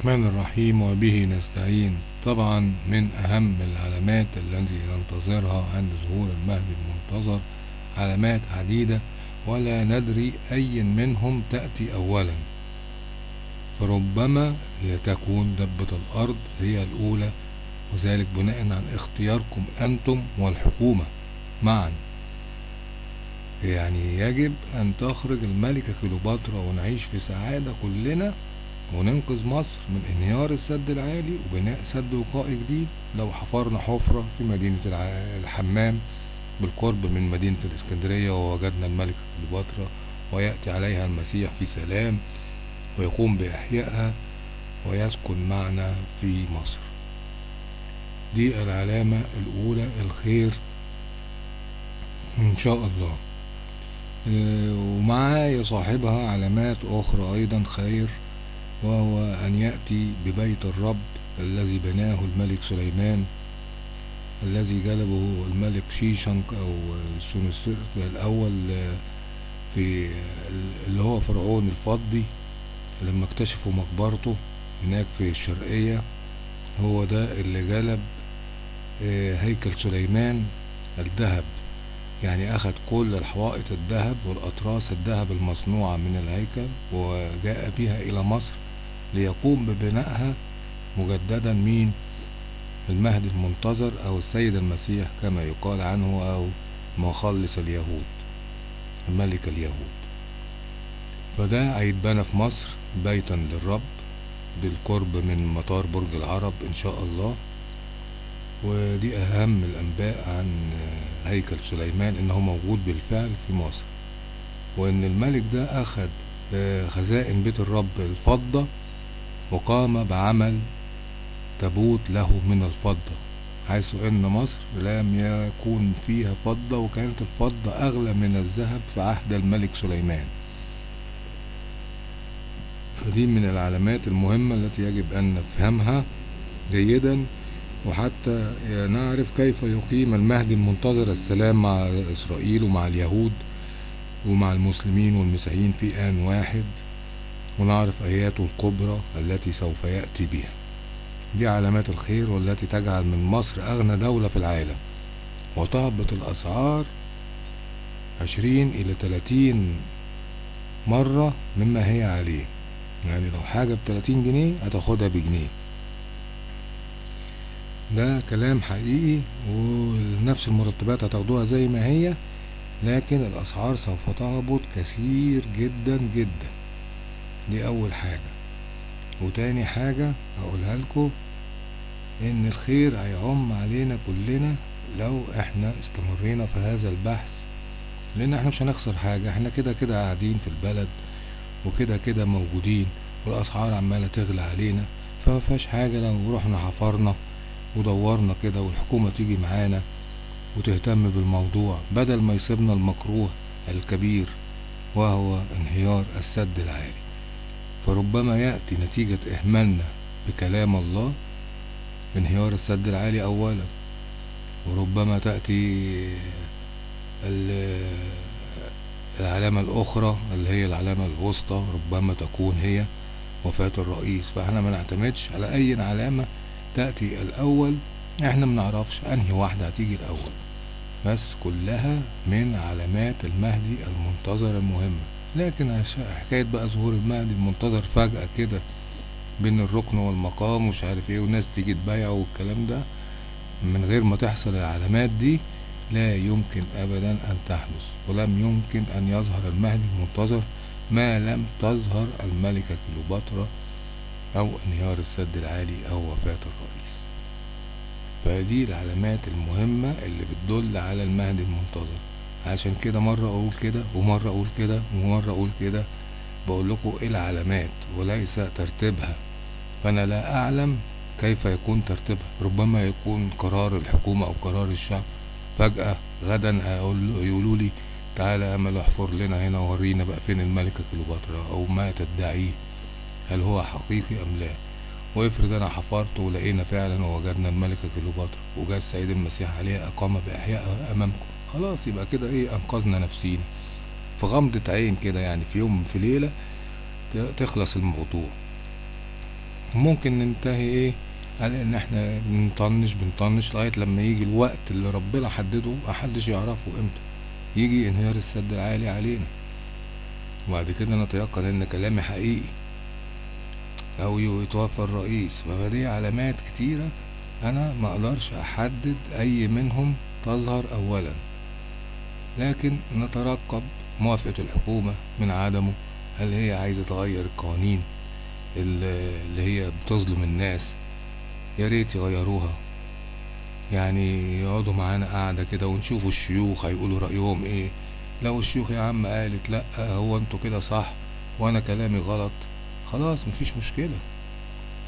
الرحمن الرحيم وبه نستعين. طبعا من أهم العلامات التي ننتظرها عند ظهور المهدي المنتظر علامات عديدة ولا ندري أي منهم تأتي أولا. فربما هي تكون دبة الأرض هي الأولى وذلك بناء عن اختياركم أنتم والحكومة معا. يعني يجب أن تخرج الملكة كليوباترا ونعيش في سعادة كلنا وننقذ مصر من انهيار السد العالي وبناء سد وقائي جديد لو حفرنا حفرة في مدينة الحمام بالقرب من مدينة الإسكندرية ووجدنا الملكة كليوباترا ويأتي عليها المسيح في سلام ويقوم بإحيائها ويسكن معنا في مصر. دي العلامة الأولى الخير إن شاء الله. ومعها يصاحبها علامات أخرى أيضا خير. وهو أن يأتي ببيت الرب الذي بناه الملك سليمان الذي جلبه الملك شيشنك أو سونسرت الأول في اللي هو فرعون الفضي لما اكتشفوا مقبرته هناك في الشرقية هو ده اللي جلب هيكل سليمان الذهب. يعني أخذ كل الحوائط الذهب والأطراس الذهب المصنوعة من الهيكل وجاء بها إلى مصر. ليقوم ببنائها مجددا مين؟ المهدي المنتظر أو السيد المسيح كما يقال عنه أو مخلص اليهود ملك اليهود. فده هيتبنى في مصر بيتا للرب بالقرب من مطار برج العرب إن شاء الله. ودي أهم الأنباء عن هيكل سليمان إنه موجود بالفعل في مصر. وإن الملك ده أخذ خزائن بيت الرب الفضة وقام بعمل تابوت له من الفضة. حيث إن مصر لم يكون فيها فضة وكانت الفضة أغلى من الذهب في عهد الملك سليمان. فدي من العلامات المهمة التي يجب أن نفهمها جيدا وحتى نعرف كيف يقيم المهدي المنتظر السلام مع إسرائيل ومع اليهود ومع المسلمين والمسيحيين في آن واحد. ونعرف آياته الكبرى التي سوف يأتي بها. دي علامات الخير والتي تجعل من مصر أغنى دولة في العالم. وتهبط الأسعار عشرين إلى تلاتين مرة مما هي عليه. يعني لو حاجة بتلاتين جنيه هتاخدها بجنيه. ده كلام حقيقي ونفس المرتبات هتاخدوها زي ما هي لكن الأسعار سوف تهبط كثير جدا جدا. دي أول حاجة. وتاني حاجة هقولها لكم إن الخير هيعم علينا كلنا لو إحنا استمرينا في هذا البحث. لأن إحنا مش هنخسر حاجة إحنا كده كده قاعدين في البلد وكده كده موجودين والأسعار عمالة تغلى علينا فما فيهاش حاجة لو رحنا حفرنا ودورنا كده والحكومة تيجي معانا وتهتم بالموضوع بدل ما يصيبنا المكروه الكبير وهو انهيار السد العالي. فربما يأتي نتيجة إهمالنا بكلام الله انهيار السد العالي أولا وربما تأتي العلامة الأخرى اللي هي العلامة الوسطى ربما تكون هي وفاة الرئيس. فإحنا ما نعتمدش على أي علامة تأتي الأول إحنا منعرفش أنهي واحدة هتيجي الأول. بس كلها من علامات المهدي المنتظر المهمة لكن حكاية بقى ظهور المهدي المنتظر فجأة كده بين الركن والمقام ومش عارف إيه والناس تيجي تبايعه والكلام ده من غير ما تحصل العلامات دي لا يمكن أبدا أن تحدث ولم يمكن أن يظهر المهدي المنتظر ما لم تظهر الملكة كليوباترا أو انهيار السد العالي أو وفاة الرئيس. فدي العلامات المهمة اللي بتدل على المهدي المنتظر. عشان كده مرة أقول كده ومرة أقول كده ومرة أقول كده. بقول لكم إيه العلامات؟ وليس ترتيبها. فأنا لا أعلم كيف يكون ترتيبها. ربما يكون قرار الحكومة أو قرار الشعب. فجأة غدا يقولوا لي تعالى أمل احفر لنا هنا ورينا بقى فين الملكة كليوباترا. أو ما تدعيه؟ هل هو حقيقي أم لا؟ وافرض أنا حفرت ولقينا فعلا ووجدنا الملكة كليوباترا وجاء السيد المسيح عليها أقام بإحيائها أمامكم. خلاص يبقى كده إيه أنقذنا نفسينا. في غمضة عين كده يعني في يوم في ليلة تخلص الموضوع. ممكن ننتهي إيه على إن إحنا بنطنش بنطنش لغاية لما يجي الوقت اللي ربنا حدده محدش يعرفه إمتى. يجي انهيار السد العالي علينا. وبعد كده نتيقن إن كلامي حقيقي. أو يتوفى الرئيس. فدي علامات كتيرة أنا ما أقدرش أحدد أي منهم تظهر اولا. لكن نترقب موافقة الحكومة من عدمه. هل هي عايزة تغير القوانين اللي هي بتظلم الناس؟ يا ريت يغيروها. يعني يقعدوا معانا قاعدة كده ونشوفوا الشيوخ هيقولوا رأيهم إيه. لو الشيوخ يا عم قالت لأ هو أنتوا كده صح وأنا كلامي غلط خلاص مفيش مشكلة.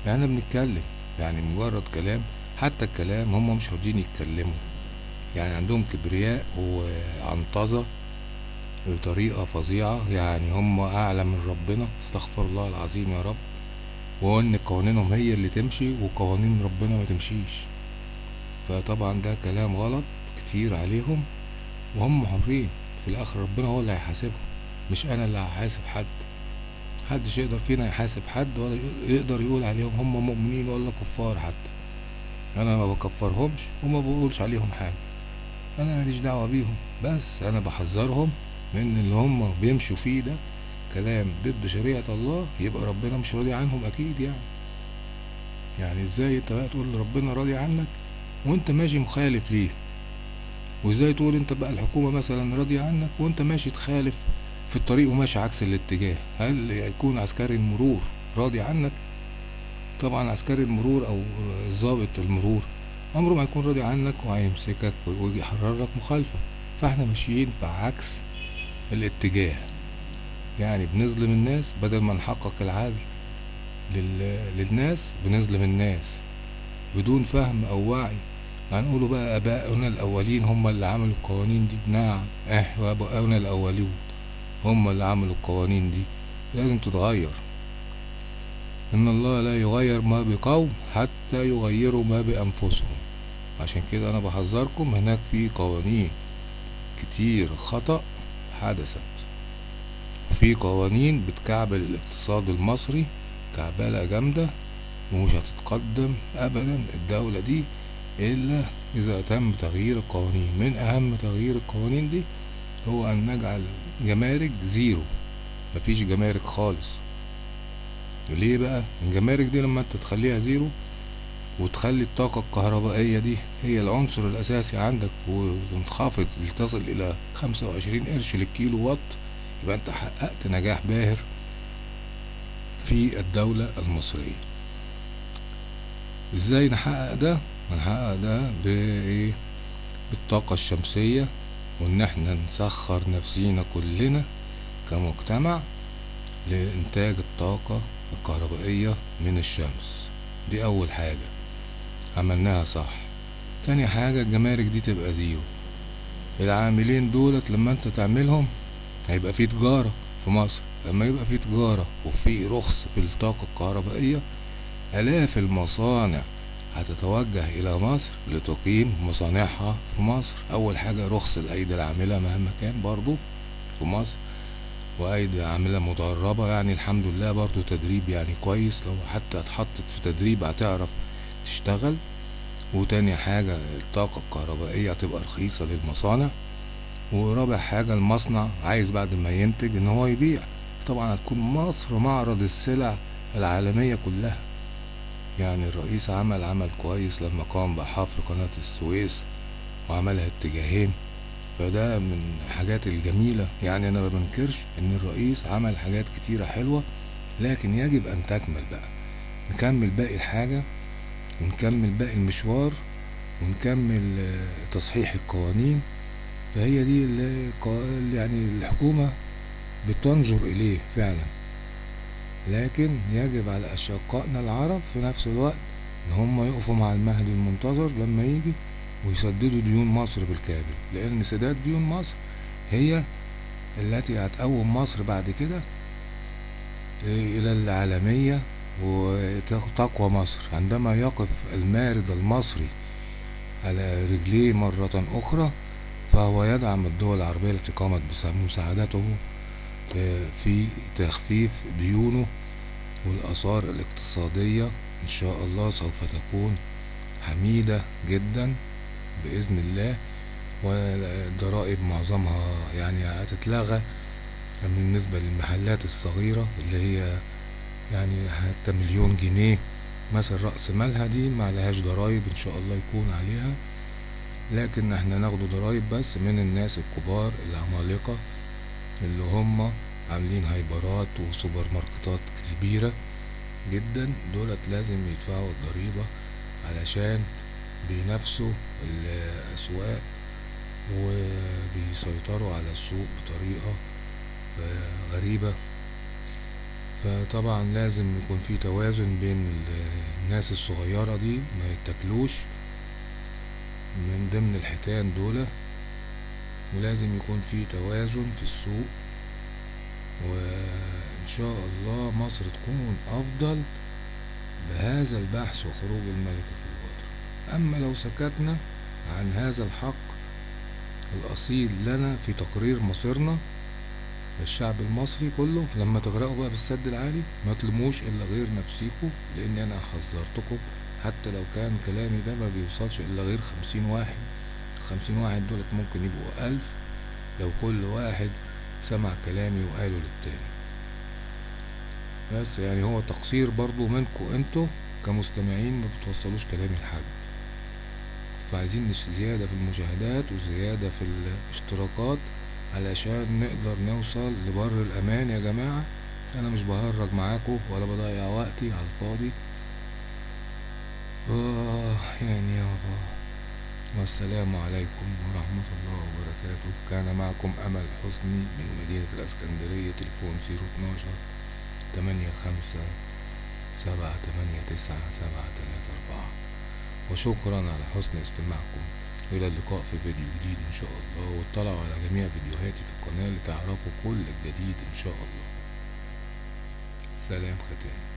يعني بنتكلم يعني مجرد كلام حتى الكلام هم مش راضيين يتكلموا. يعني عندهم كبرياء وعنطزة بطريقة فظيعة. يعني هم أعلى من ربنا استغفر الله العظيم يا رب. وإن قوانينهم هي اللي تمشي وقوانين ربنا ما تمشيش. فطبعا ده كلام غلط كتير عليهم. وهم حرين. في الآخر ربنا هو اللي هيحاسبهم. مش أنا اللي هحاسب حد. محدش يقدر فينا يحاسب حد ولا يقدر يقول عليهم هم مؤمنين ولا كفار حتى. أنا ما بكفرهمش وما بقولش عليهم حاجة. أنا ماليش دعوة بيهم بس أنا بحذرهم من اللي هم بيمشوا فيه ده كلام ضد شريعة الله يبقى ربنا مش راضي عنهم أكيد يعني. يعني إزاي أنت بقى تقول ربنا راضي عنك وأنت ماشي مخالف ليه؟ وإزاي تقول أنت بقى الحكومة مثلا راضية عنك وأنت ماشي تخالف في الطريق وماشي عكس الاتجاه؟ هل يكون عسكري المرور راضي عنك؟ طبعا عسكري المرور أو ضابط المرور عمره ما يكون راضي عنك وهيمسكك ويجي لك مخالفة. فاحنا ماشيين في عكس الاتجاه. يعني بنظلم الناس بدل ما نحقق العدل لل... للناس بنظلم الناس. بدون فهم أو وعي. هنقوله بقى ابائنا الأولين هم اللي عملوا القوانين دي. نعم إحنا ابائنا الاولين هم اللي عملوا القوانين دي. لازم تتغير. إن الله لا يغير ما بقوم حتى يغيروا ما بأنفسهم. عشان كده أنا بحذركم هناك في قوانين كتير خطأ حدثت. في قوانين بتكعبل الاقتصاد المصري كعبلة جامدة ومش هتتقدم ابدا الدولة دي إلا إذا تم تغيير القوانين. من أهم تغيير القوانين دي هو أن نجعل جمارك zero. مفيش جمارك خالص. ليه بقى؟ الجمارك دي لما انت تخليها zero وتخلي الطاقة الكهربائية دي هي العنصر الأساسي عندك وتنخفض لتصل إلى خمسة وعشرين قرش للكيلو وات يبقى أنت حققت نجاح باهر في الدولة المصرية. إزاي نحقق ده؟ هنحقق ده بإيه؟ بالطاقة الشمسية وإن إحنا نسخر نفسينا كلنا كمجتمع لإنتاج الطاقة الكهربائية من الشمس. دي أول حاجة. عملناها صح. تاني حاجة الجمارك دي تبقى زيرو. العاملين دولت لما انت تعملهم هيبقى في تجارة في مصر. لما يبقى في تجارة وفي رخص في الطاقة الكهربائية آلاف المصانع هتتوجه إلى مصر لتقيم مصانعها في مصر. أول حاجة رخص الأيدي العاملة مهما كان برضو في مصر. وأيدي عاملة مدربة يعني الحمد لله برضو تدريب يعني كويس. لو حتى اتحطت في تدريب هتعرف تشتغل. وتاني حاجة الطاقة الكهربائية هتبقى رخيصة للمصانع. ورابع حاجة المصنع عايز بعد ما ينتج إن هو يبيع. طبعا هتكون مصر معرض السلع العالمية كلها. يعني الرئيس عمل عمل كويس لما قام بحفر قناة السويس وعملها اتجاهين. فده من الحاجات الجميلة. يعني أنا ما بنكرش إن الرئيس عمل حاجات كتيرة حلوة لكن يجب أن تكمل بقى. نكمل باقي الحاجة ونكمل باقي المشوار ونكمل تصحيح القوانين. فهي دي اللي يعني الحكومة بتنظر إليه فعلا. لكن يجب على أشقائنا العرب في نفس الوقت إن هم يقفوا مع المهدي المنتظر لما يجي. ويسددوا ديون مصر بالكامل لأن سداد ديون مصر هي التي هتقوم مصر بعد كده إلى العالمية وتقوى مصر. عندما يقف المارد المصري على رجليه مرة أخرى فهو يدعم الدول العربية التي قامت بمساعدته في تخفيف ديونه والآثار الاقتصادية. إن شاء الله سوف تكون حميدة جدا. بإذن الله والضرائب معظمها يعني هتتلغى بالنسبة للمحلات الصغيرة اللي هي يعني حتى مليون جنيه مثلا رأس مالها دي معلهاش ضرايب إن شاء الله يكون عليها. لكن إحنا ناخده ضرايب بس من الناس الكبار العمالقة اللي هم عاملين هايبرات وسوبر ماركتات كبيرة جدا. دولت لازم يدفعوا الضريبة علشان بينافسوا الأسواق وبيسيطروا على السوق بطريقة غريبة. فطبعا لازم يكون في توازن بين الناس الصغيرة دي ما يتاكلوش من ضمن الحيتان دول ولازم يكون في توازن في السوق. وإن شاء الله مصر تكون أفضل بهذا البحث وخروج الملك كليوباترا أما لو سكتنا عن هذا الحق الأصيل لنا في تقرير مصيرنا الشعب المصري كله لما تغرقوا بقى بالسد العالي ما تلوموش إلا غير نفسيكوا لأن أنا حذرتكم حتى لو كان كلامي ده ما بيوصلش إلا غير خمسين واحد. خمسين واحد دولت ممكن يبقوا ألف لو كل واحد سمع كلامي وقاله للتاني. بس يعني هو تقصير برضو منكم أنتوا كمستمعين ما بتوصلوش كلامي لحد فعايزين زيادة في المشاهدات وزيادة في الاشتراكات علشان نقدر نوصل لبر الأمان يا جماعة. أنا مش بهرج معاكم ولا بضيع وقتي على الفاضي. آه يعني يابا والسلام عليكم ورحمة الله وبركاته. كان معكم أمل حسني من مدينة الإسكندرية تليفون زيرو اتناشر تمانية خمسة سبعة تمانية تسعة سبعة أربعة وشكرا على حسن استماعكم. إلى اللقاء في فيديو جديد إن شاء الله واطلعوا على جميع فيديوهاتي في القناة لتعرفوا كل الجديد إن شاء الله. سلام ختام.